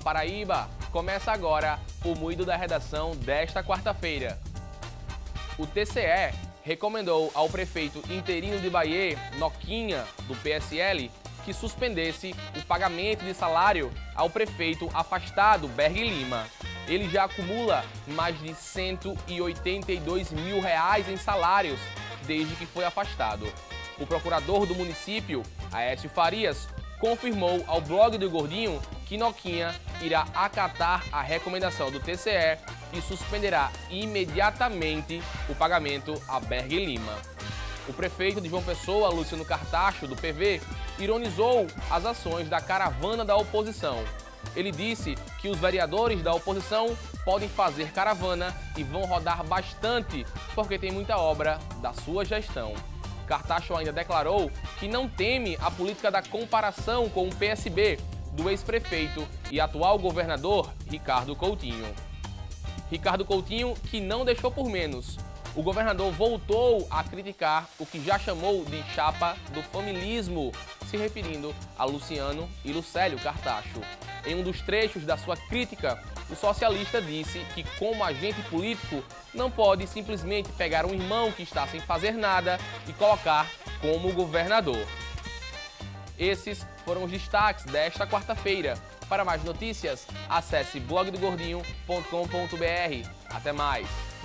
Paraíba! Começa agora o Moído da Redação desta quarta-feira. O TCE recomendou ao prefeito interino de Bahia, Noquinha, do PSL, que suspendesse o pagamento de salário ao prefeito afastado, Berg Lima. Ele já acumula mais de 182 mil reais em salários desde que foi afastado. O procurador do município, Aécio Farias, confirmou ao blog do Gordinho que Noquinha irá acatar a recomendação do TCE e suspenderá imediatamente o pagamento a Berg Lima. O prefeito de João Pessoa, Luciano Cartacho, do PV, ironizou as ações da caravana da oposição. Ele disse que os vereadores da oposição podem fazer caravana e vão rodar bastante porque tem muita obra da sua gestão. Cartacho ainda declarou que não teme a política da comparação com o PSB do ex-prefeito e atual governador Ricardo Coutinho. Ricardo Coutinho, que não deixou por menos, o governador voltou a criticar o que já chamou de chapa do familismo, se referindo a Luciano e Lucélio Cartacho. Em um dos trechos da sua crítica, o socialista disse que, como agente político, não pode simplesmente pegar um irmão que está sem fazer nada e colocar como governador. Esses foram os destaques desta quarta-feira. Para mais notícias, acesse blogdogordinho.com.br. Até mais!